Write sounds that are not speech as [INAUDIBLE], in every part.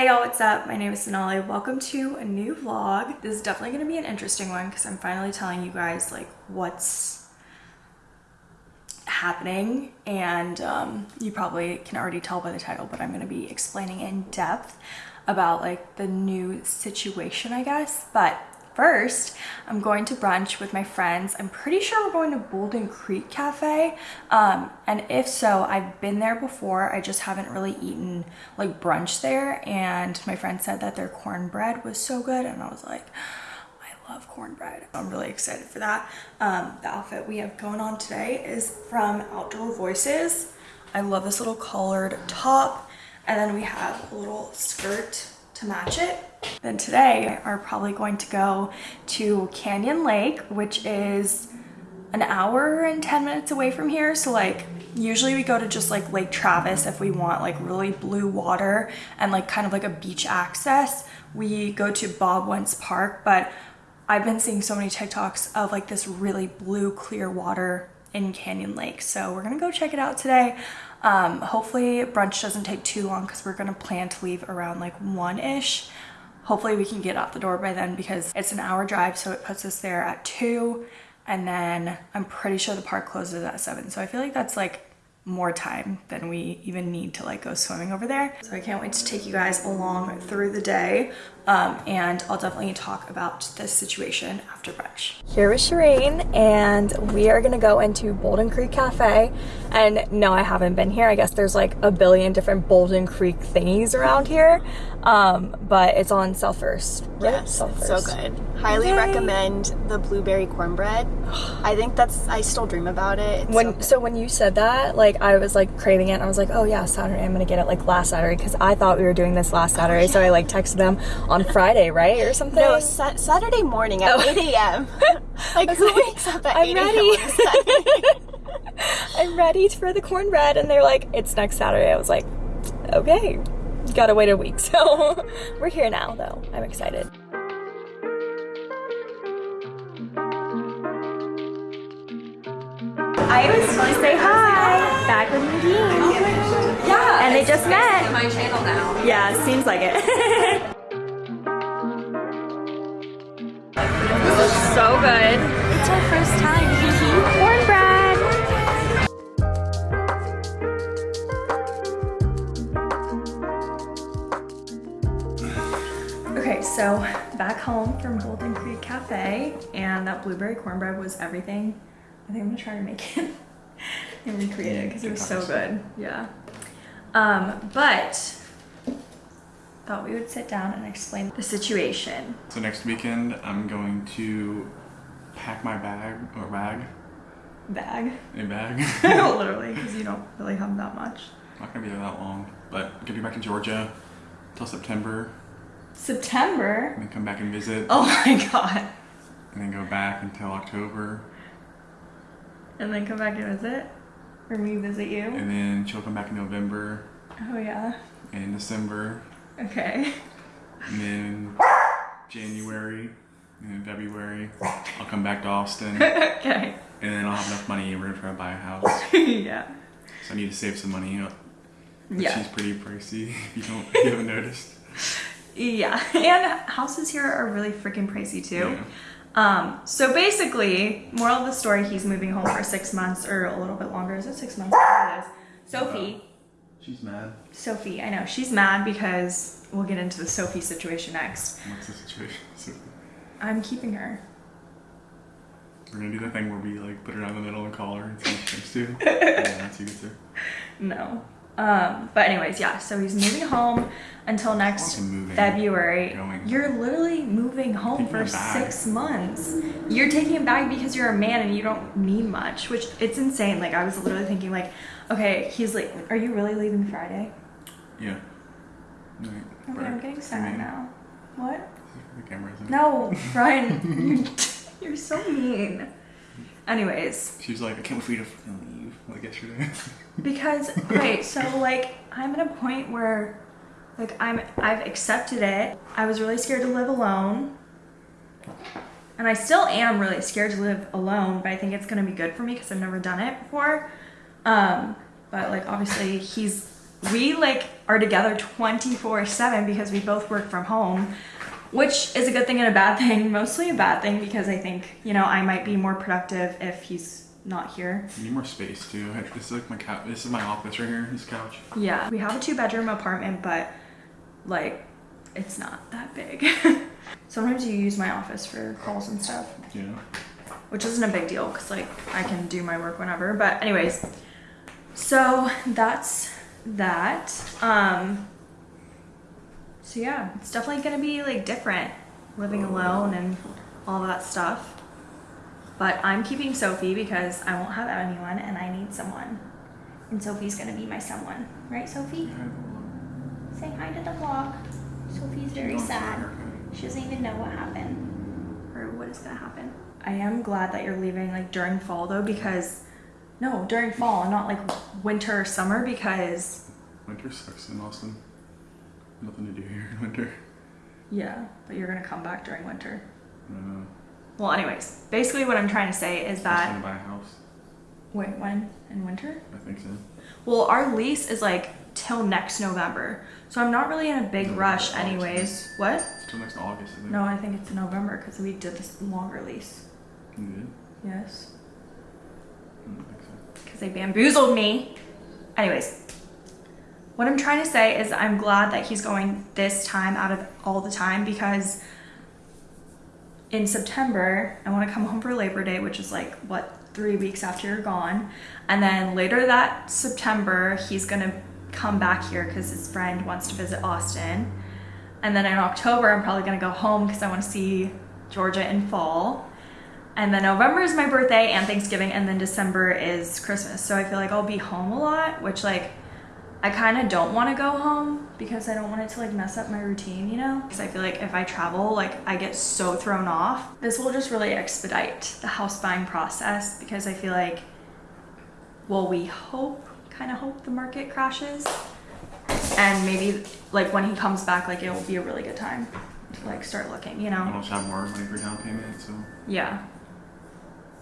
Hey y'all, what's up? My name is Sonali. Welcome to a new vlog. This is definitely going to be an interesting one because I'm finally telling you guys like what's happening and um, you probably can already tell by the title but I'm going to be explaining in depth about like the new situation I guess but first I'm going to brunch with my friends I'm pretty sure we're going to Bouldin Creek Cafe um, and if so I've been there before I just haven't really eaten like brunch there and my friend said that their cornbread was so good and I was like I love cornbread. I'm really excited for that. Um, the outfit we have going on today is from Outdoor Voices. I love this little collared top and then we have a little skirt to match it. Then today are probably going to go to Canyon Lake, which is an hour and 10 minutes away from here. So like usually we go to just like Lake Travis if we want like really blue water and like kind of like a beach access. We go to Bob Wentz Park, but I've been seeing so many TikToks of like this really blue clear water in Canyon Lake. So we're gonna go check it out today. Um, hopefully brunch doesn't take too long because we're gonna plan to leave around like one-ish. Hopefully we can get out the door by then because it's an hour drive so it puts us there at two and then I'm pretty sure the park closes at seven. So I feel like that's like more time than we even need to like go swimming over there. So I can't wait to take you guys along through the day um, and I'll definitely talk about this situation after brunch. Here with Shireen and we are gonna go into Bouldin Creek Cafe and no I haven't been here. I guess there's like a billion different Bouldin Creek thingies around here um, but it's on South First. Right? Yes, South it's First. so good. Highly Yay. recommend the blueberry cornbread. [SIGHS] I think that's I still dream about it. It's when so, so, when you said that, like I was like craving it. and I was like, oh yeah, Saturday I'm gonna get it like last Saturday because I thought we were doing this last Saturday. Oh, yeah. So I like texted them on Friday, right, or something. No, sa Saturday morning at oh. 8 a.m. [LAUGHS] like who like, wakes up at I'm 8 ready. [LAUGHS] I'm ready for the cornbread, and they're like, it's next Saturday. I was like, okay gotta wait a week. [LAUGHS] So we're here now though. I'm excited. I was going to say hi. Back with Nadine. Oh yeah. And they just met. my channel now. Yeah, seems like it. That blueberry cornbread was everything. I think I'm gonna try to make it [LAUGHS] and recreate it because it was so good. Yeah. Um, but thought we would sit down and explain the situation. So next weekend I'm going to pack my bag or bag. Bag? A bag. [LAUGHS] [LAUGHS] Literally, because you don't really have that much. Not gonna be there that long, but I'm gonna be back in Georgia till September September. And then come back and visit. Oh my god. And then go back until October. And then come back and visit? Or me visit you? And then she'll come back in November. Oh yeah. And December. Okay. And then January and February, I'll come back to Austin. [LAUGHS] okay. And then I'll have enough money we're try to buy a house. [LAUGHS] yeah. So I need to save some money. Yeah. She's pretty pricey [LAUGHS] if you don't you haven't noticed. Yeah, and houses here are really freaking pricey too. Yeah. Um, so basically, moral of the story, he's moving home for six months or a little bit longer. Is it six months? It is. Sophie. She's mad. Sophie, I know. She's mad because we'll get into the Sophie situation next. What's the situation? Sophie? I'm keeping her. We're gonna do the thing where we like put her down the middle and call her and see what she thinks too. [LAUGHS] yeah, that's you too. No. Um, but anyways, yeah, so he's moving home until next February. Going. You're literally moving home for six months. You're taking him back because you're a man and you don't mean much, which it's insane. Like I was literally thinking like, okay, he's like, are you really leaving Friday? Yeah. okay, I'm getting sad now. What? The camera No, Brian, you're, [LAUGHS] [LAUGHS] you're so mean. Anyways. She's like, I can't wait for you to leave, like yesterday. [LAUGHS] because, okay, so like, I'm at a point where, like, I'm, I've accepted it. I was really scared to live alone. And I still am really scared to live alone, but I think it's gonna be good for me because I've never done it before. Um, but like, obviously, he's we like are together 24 7 because we both work from home which is a good thing and a bad thing [LAUGHS] mostly a bad thing because i think you know i might be more productive if he's not here I need more space too. This is like my couch. This is my office right here. This couch. yeah we have a two bedroom apartment but like it's not that big [LAUGHS] sometimes you use my office for calls and stuff Yeah. which isn't a big deal because like I can do my work whenever. But anyways, so that's that. Um, so yeah, it's definitely gonna be like different living alone and all that stuff. But I'm keeping Sophie because I won't have anyone and I need someone. And Sophie's gonna be my someone, right, Sophie? Say hi to the vlog. Sophie's very sad. She doesn't even know what happened or what is gonna happen. I am glad that you're leaving like during fall though because no, during fall, not like winter or summer because Winter sucks in Austin. Nothing to do here in winter. yeah, but you're gonna come back during winter. I. Well, anyways, basically what I'm trying to say is I'm that to buy a house. wait, when in winter? I think so. Well, our lease is like till next November, so I'm not really in a big No, rush, August. anyways. What? It's till next August. I think. No, I think it's November because we did this longer lease. You did? Yes. I so. because they bamboozled me. Anyways, what I'm trying to say is I'm glad that he's going this time out of all the time because in September, I want to come home for Labor Day, which is like, what, three weeks after you're gone. And then later that September, he's going to come back here because his friend wants to visit Austin. And then in October, I'm probably going to go home because I want to see Georgia in fall. And then November is my birthday and Thanksgiving, and then December is Christmas. So I feel like I'll be home a lot, which like I kind of don't want to go home because I don't want it to like mess up my routine, you know? Because I feel like if I travel, like I get so thrown off. This will just really expedite the house buying process because I feel like, well, we hope, kind of hope the market crashes. And maybe like when he comes back, like it will be a really good time to like start looking, you know? I'll have more money for down payment, so Yeah.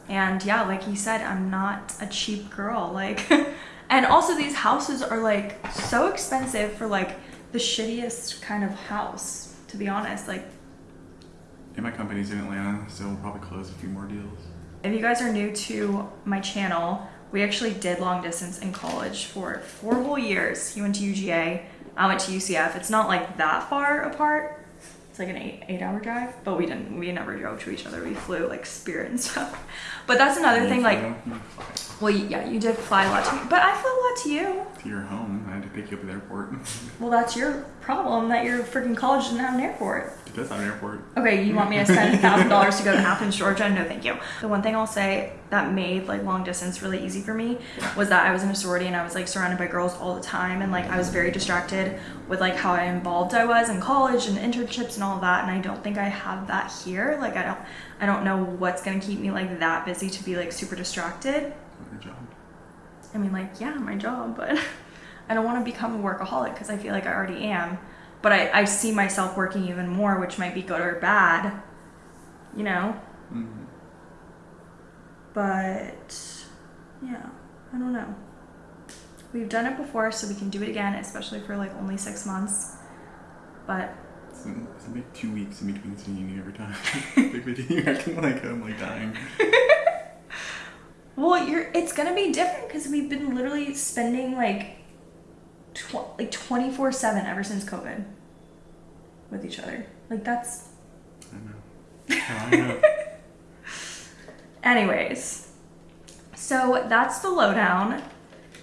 And yeah, like he said, I'm not a cheap girl. Like, [LAUGHS] and also these houses are like so expensive for like the shittiest kind of house, to be honest. Like, and my company's in Atlanta, so we'll probably close a few more deals. if you guys are new to my channel, we actually did long distance in college for four whole years. He went to UGA, I went to UCF. It's not like that far apart. It's like an eight eight hour drive, but we didn't. We never drove to each other. We flew like Spirit and [LAUGHS] stuff. But that's another thing. Like, well, yeah, you did fly a lot to me, but I flew a lot to you. to your home. I had to pick you up at the airport. [LAUGHS] Well, that's your problem that your freaking college doesn't have an airport. It does have an airport. Okay, you want me to spend thousand dollars to go to Athens, Georgia? No, thank you. The one thing I'll say that made like long distance really easy for me was that I was in a sorority and I was like surrounded by girls all the time, and like I was very distracted with like how involved I was in college and internships and all of that. And I don't think I have that here. Like I don't, I don't know what's gonna keep me like that busy to be like super distracted. Good job. I mean, like, yeah, my job, but [LAUGHS] I don't want to become a workaholic because I feel like I already am. But I, I see myself working even more, which might be good or bad, you know? Mhm. But yeah, I don't know. We've done it before, so we can do it again, especially for like only six months. But It's, it's like two weeks in between seeing you every time. Big video. You're acting like I'm like dying. [LAUGHS] well, you're it's gonna be different because we've been literally spending like tw- like twenty four seven ever since COVID with each other. Like that's I know. I know. [LAUGHS] Anyways, so that's the lowdown.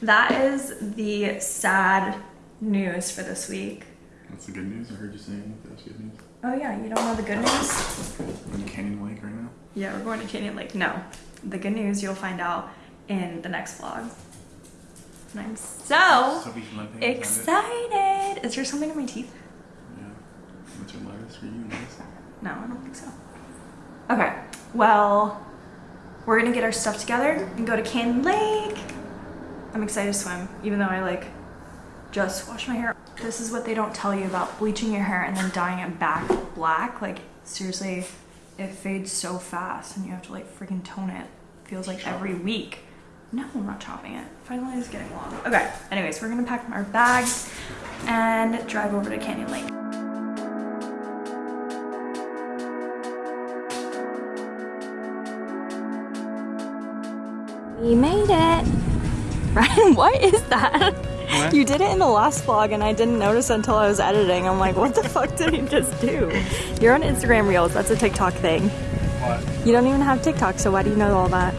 That is the sad news for this week. That's the good news. I heard you saying that was good news. Oh yeah, you don't know the good news? I'm in Canyon Lake right now. Yeah, we're going to Canyon Lake. No, the good news you'll find out in the next vlog. And I'm so excited. Is there something in my teeth? Yeah. What's your you? Nice. No, I don't think so. Okay, well, we're gonna get our stuff together and go to Canyon Lake. I'm excited to swim, even though I like just washed my hair. This is what they don't tell you about bleaching your hair and then dyeing it back black. Like, seriously, it fades so fast and you have to like freaking tone it. Feels like every week. No, I'm not chopping it. Finally, it's getting long. Okay, anyways, we're gonna pack our bags and drive over to Canyon Lake. We made it. [LAUGHS] Ryan, what is that? What? You did it in the last vlog and I didn't notice until I was editing. I'm like, what the fuck did he just do? You're on Instagram Reels. That's a TikTok thing. What? You don't even have TikTok, so why do you know all that?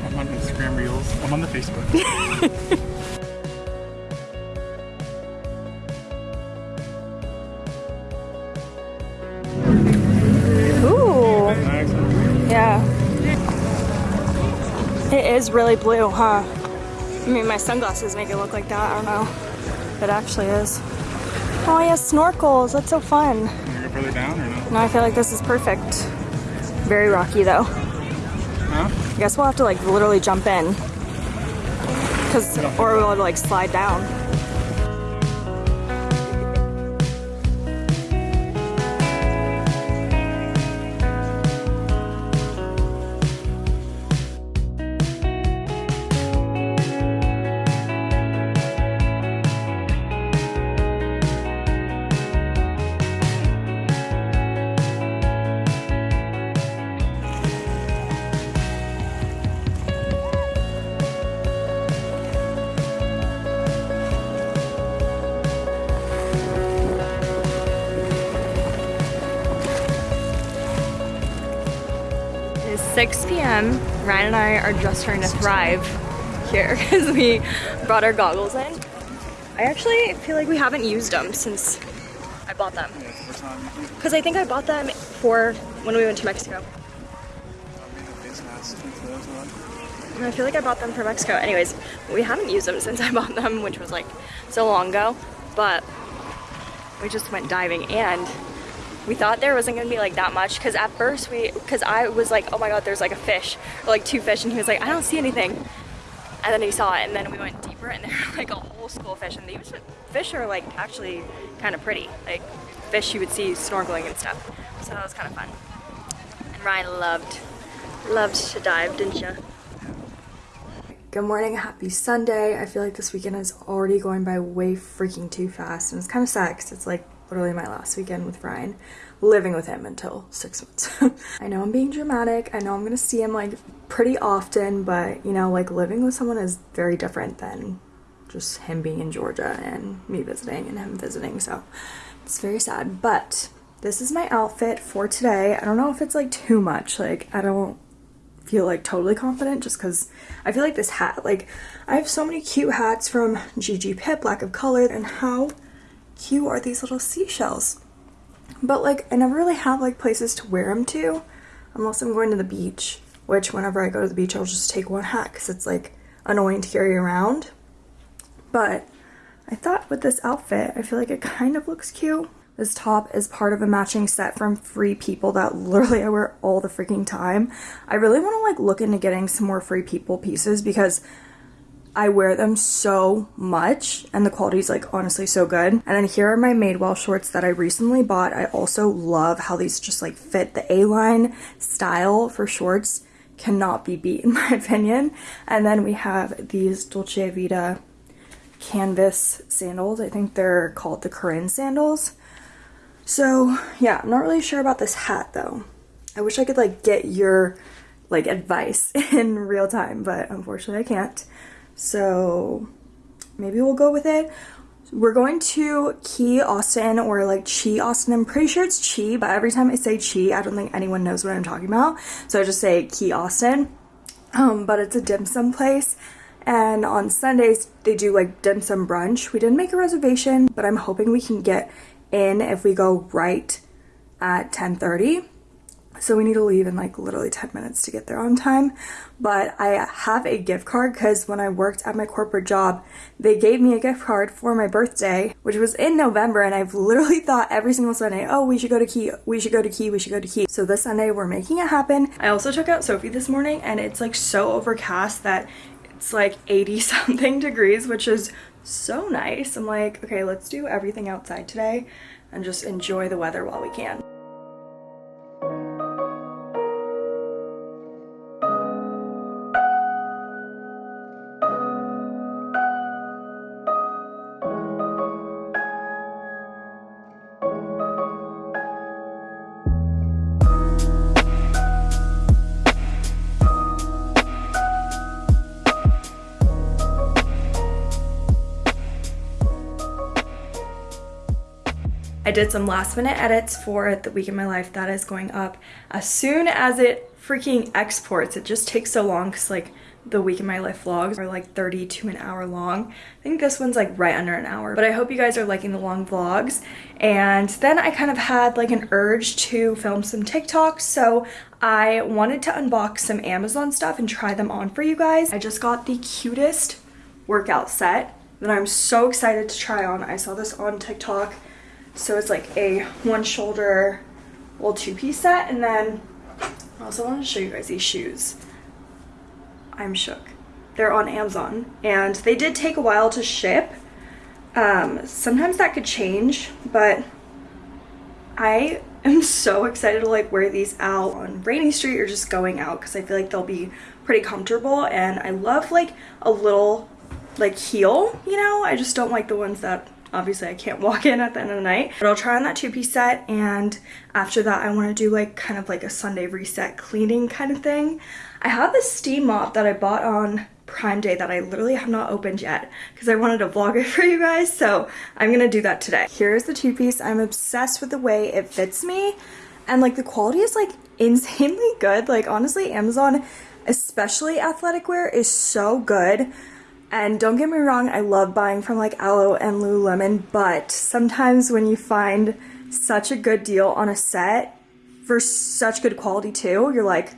I'm on Instagram Reels. I'm on the Facebook. [LAUGHS] Ooh. Yeah. It is really blue, huh? I mean, my sunglasses make it look like that. I don't know. It actually is. Oh, yeah, snorkels. That's so fun. To go further down or no? No, I feel like this is perfect. Very rocky, though. Huh? I guess we'll have to, like, literally jump in. Cause, or we'll, like, slide down. 6 p.m. Ryan and I are just trying to thrive here [LAUGHS] because we brought our goggles in. I actually feel like we haven't used them since I bought them. Because I think I bought them for when we went to Mexico. I feel like I bought them for Mexico. Anyways, we haven't used them since I bought them, which was like so long ago. But we just went diving and we thought there wasn't gonna be like that much because at first we, because I was like, oh my god, there's like a fish or like two fish, and he was like, I don't see anything. And then he saw it, and then we went deeper, and [LAUGHS] there were like a whole school of fish, and these fish are like actually kind of pretty, like fish you would see snorkeling and stuff. So that was kind of fun. And Ryan loved, loved to dive, didn't you? Good morning, happy Sunday. I feel like this weekend is already going by way freaking too fast, and it's kind of sad because it's like literally my last weekend with Ryan, living with him until six months. [LAUGHS] I know I'm being dramatic. I know I'm gonna see him like pretty often, but you know, like living with someone is very different than just him being in Georgia and me visiting and him visiting. So it's very sad, but this is my outfit for today. I don't know if it's like too much. Like, I don't feel like totally confident just because I feel like this hat, like, I have so many cute hats from Gigi Pip, Lack of Color, and how cute are these little seashells? But like, I never really have like places to wear them to unless I'm going to the beach, which whenever I go to the beach, I'll just take one hat because it's like annoying to carry around. But I thought with this outfit, I feel like it kind of looks cute. This top is part of a matching set from Free People that literally I wear all the freaking time. I really want to like look into getting some more Free People pieces because I wear them so much and the quality is like honestly so good. And then here are my Madewell shorts that I recently bought. I also love how these just like fit the A-line style for shorts cannot be beat [LAUGHS] in my opinion. And then we have these Dolce Vita canvas sandals. I think they're called the Corinne sandals. So yeah, I'm not really sure about this hat though. I wish I could like get your like advice [LAUGHS] in real time, but unfortunately I can't. So maybe we'll go with it. We're going to Key Austin or like Chi Austin. I'm pretty sure it's Chi, but every time I say Chi, I don't think anyone knows what I'm talking about. So I just say Key Austin. Um, but it's a dim sum place. And on Sundays, they do like dim sum brunch. We didn't make a reservation, but I'm hoping we can get in if we go right at 10:30. So we need to leave in like literally 10 minutes to get there on time. But I have a gift card because when I worked at my corporate job, they gave me a gift card for my birthday, which was in November. And I've literally [LAUGHS] thought every single Sunday, oh, we should go to Key, we should go to Key, we should go to Key. So this Sunday, we're making it happen. I also took out Sophie this morning and it's like so overcast that it's like 80 [LAUGHS] something degrees, which is so nice. I'm like, okay, let's do everything outside today and just enjoy the weather while we can. Did some last minute edits for the week in my life that is going up as soon as it freaking exports. It just takes so long because like the week in my life vlogs are like 30 to an hour long. I think this one's like right under an hour, but I hope you guys are liking the long vlogs. And then I kind of had like an urge to film some TikToks, so I wanted to unbox some Amazon stuff and try them on for you guys. I just got the cutest workout set that I'm so excited to try on. I saw this on TikTok. So it's like a one shoulder little two piece set and then I also want to show you guys these shoes. I'm shook. They're on Amazon and they did take a while to ship. Um, sometimes that could change, but I am [LAUGHS] so excited to like wear these out on Rainey Street or just going out because I feel like they'll be pretty comfortable and I love like a little like heel, you know? I just don't like the ones that obviously I can't walk in at the end of the night. But I'll try on that two-piece set and after that I want to do like kind of like a Sunday reset cleaning kind of thing. I have this steam mop that I bought on Prime Day that I literally have not opened yet because I wanted to vlog it [LAUGHS] for you guys. So I'm going to do that today. Here's the two-piece. I'm obsessed with the way it fits me. And like the quality is like insanely good. Like honestly, Amazon, especially athletic wear, is so good. And don't get me wrong, I love buying from like Alo and Lululemon, but sometimes when you find such a good deal on a set for such good quality too, you're like,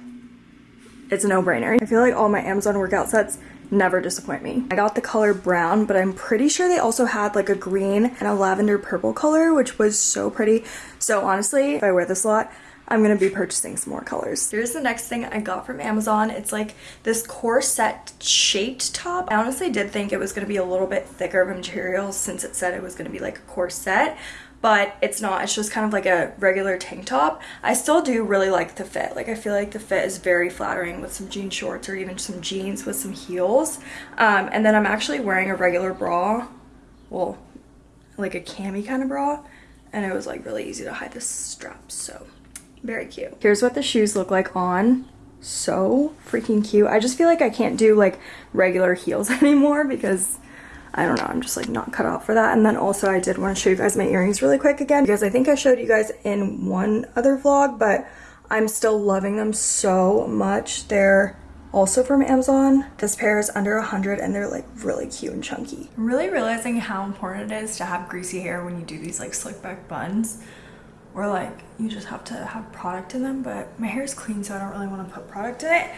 it's a no-brainer. I feel like all my Amazon workout sets never disappoint me. I got the color brown, but I'm pretty sure they also had like a green and a lavender purple color, which was so pretty. So honestly, if I wear this a lot, I'm gonna be purchasing some more colors. Here's the next thing I got from Amazon. It's like this corset shaped top. I honestly did think it was gonna be a little bit thicker of material since it said it was gonna be like a corset, but it's not. It's just kind of like a regular tank top. I still do really like the fit. Like I feel like the fit is very flattering with some jean shorts or even some jeans with some heels. Um, and then I'm actually wearing a regular bra. Well, like a cami kind of bra. And it was like really easy to hide the straps. So very cute. Here's what the shoes look like on. So freaking cute. I just feel like I can't do like regular heels [LAUGHS] anymore because I don't know, I'm just like not cut out for that. And then also I did want to show you guys my earrings really quick again because I think I showed you guys in one other vlog, but I'm still loving them so much. They're also from Amazon. This pair is under a 100 and they're like really cute and chunky. I'm really realizing how important it is to have greasy hair when you do these like slick back buns or like you just have to have product in them but my hair is clean so I don't really want to put product in it.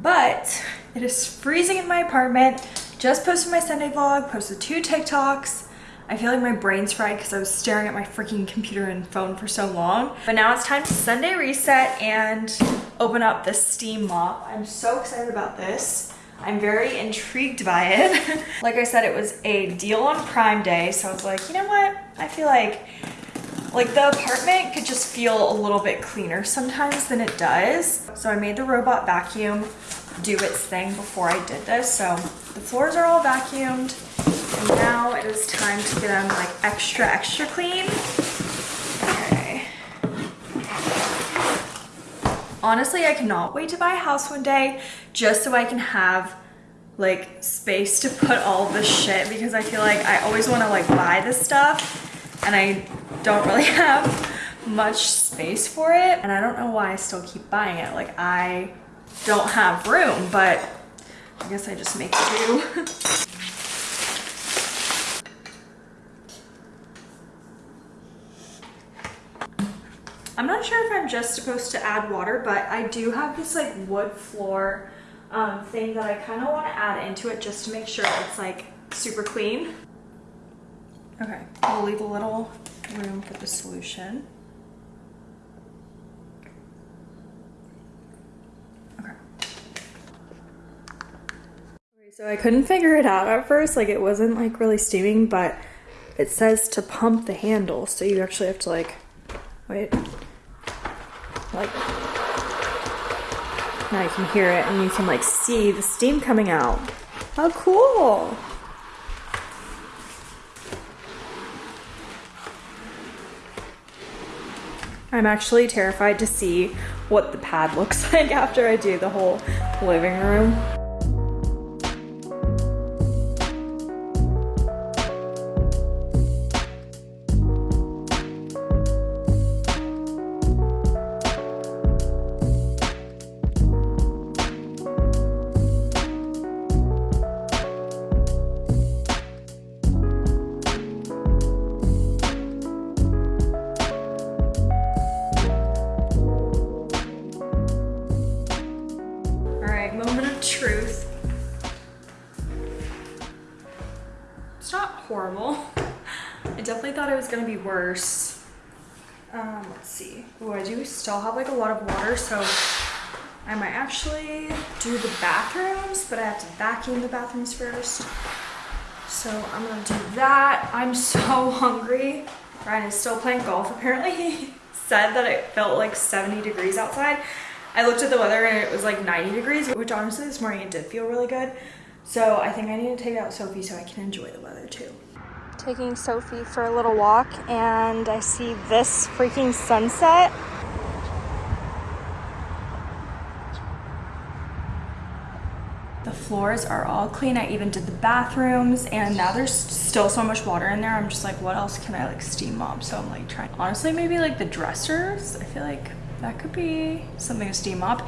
But it is freezing in my apartment. Just posted my Sunday vlog posted two TikToks. I feel like my brain's fried because I was staring at my freaking computer and phone for so long. But now it's time to Sunday reset and open up the steam mop. I'm so excited about this. I'm very intrigued by it. [LAUGHS] like I said, it was a deal on Prime Day, so I was like, you know what? I feel like like the apartment could just feel a little bit cleaner sometimes than it does. So I made the robot vacuum do its thing before I did this. So the floors are all vacuumed. And now it is time to get them like extra, extra clean. Okay. Honestly, I cannot wait to buy a house one day just so I can have like space to put all this shit because I feel like I always want to like buy this stuff and I don't really [LAUGHS] have much space for it. And I don't know why I still keep buying it. Like I don't have room, but I guess I just make do. [LAUGHS] I'm not sure if I'm just supposed to add water, but I do have this like wood floor um, thing that I kind of want to add into it just to make sure it's like super clean. Okay, we'll leave a little room for the solution. Okay. Okay, so I couldn't figure it out at first, like it wasn't like really steaming, but it says to pump the handle, so you actually have to like, wait, like, now you can hear it and you can like see the steam coming out. How cool! I'm actually terrified to see what the pad looks [LAUGHS] like after I do the whole living room. Thought it was gonna be worse. Um, let's see. Oh, I do still have like a lot of water, so I might actually do the bathrooms, but I have to vacuum the bathrooms first. So I'm gonna do that. I'm [LAUGHS] so hungry. Ryan is still playing golf. Apparently [LAUGHS] he said that it felt like 70 degrees outside. I looked at the weather and it was like 90 degrees, which honestly this morning it did feel really good. So I think I need to take out Sophie so I can enjoy the weather too. Taking Sophie for a little walk and I see this freaking sunset. The floors are all clean. I even did the bathrooms and now there's still so much water in there. I'm just like, what else can I like steam mop? So I'm like trying, honestly, maybe like the dressers. I feel like that could be something to steam up.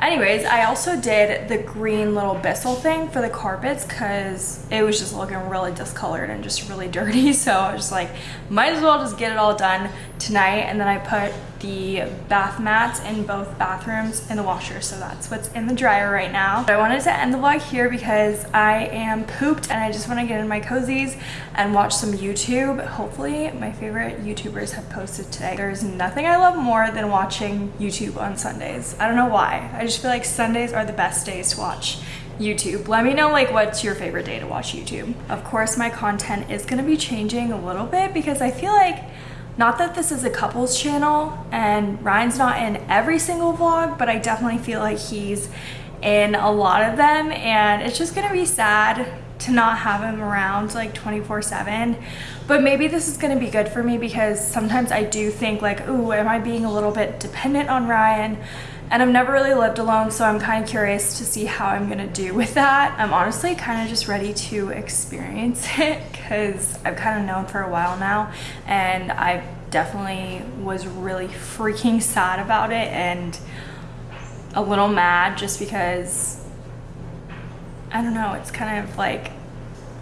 Anyways, I also did the green little Bissell thing for the carpets because it was just looking really discolored and just really [LAUGHS] dirty. So I was just like, might as well just get it all done tonight. And then I put the bath mats in both bathrooms and the washer. So that's what's in the dryer right now. But I wanted to end the vlog here because I am pooped and I just want to get in my cozies and watch some YouTube. Hopefully my favorite YouTubers have posted today. There's nothing I love more than watching YouTube on Sundays. I don't know why. I just feel like Sundays are the best days to watch YouTube. Let me know like what's your favorite day to watch YouTube. Of course my content is gonna be changing a little bit because I feel like not that this is a couples channel and Ryan's not in every single vlog, but I definitely feel like he's in a lot of them and it's just gonna be sad to not have him around like 24 7 but maybe this is going to be good for me because sometimes i do think like ooh am i being a little bit dependent on ryan? And I've never really lived alone so I'm kind of curious to see how I'm gonna do with that. I'm honestly kind of just ready to experience [LAUGHS] it because I've kind of known for a while now and I definitely was really freaking [LAUGHS] sad about it and a little mad just because I don't know, it's kind of like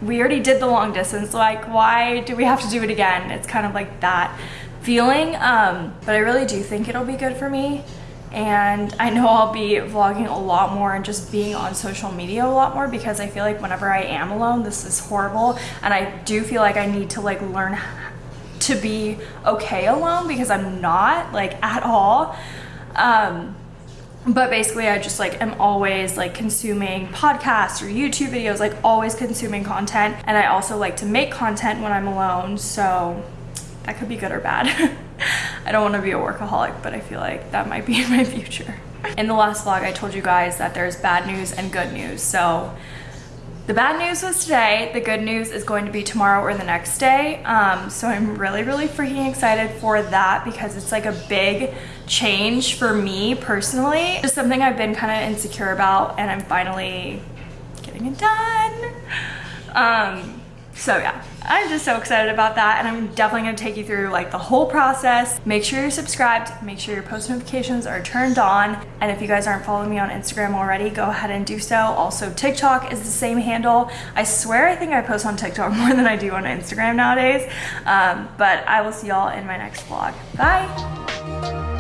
we already did the long distance like why do we have to do it again? It's kind of like that feeling um but i really do think it'll be good for me and I know I'll be vlogging a lot more and just being on social media a lot more because I feel like whenever I am alone this is horrible. And I do feel like I need to like learn to be okay alone because I'm not like at all. Um but basically I just like am always like consuming podcasts or YouTube videos like always consuming content. And I also like to make content when I'm alone so that could be good or bad [LAUGHS] I don't want to be a workaholic, but I feel like that might be [LAUGHS] in my future. In the last vlog, I told you guys that there's bad news and good news. So the bad news was today. The good news is going to be tomorrow or the next day. Um, so I'm really, really freaking excited for that because it's like a big change for me personally. Just something I've been kind of insecure about and I'm finally getting it done. Um, so yeah, I'm just so excited about that and I'm definitely gonna take you through like the whole process. Make sure you're subscribed, make sure your post notifications are turned on. And if you guys aren't following me on Instagram already, go ahead and do so. Also TikTok is the same handle. I swear I think I post on TikTok [LAUGHS] more than I do on Instagram nowadays. Um, but I will see y'all in my next vlog. Bye.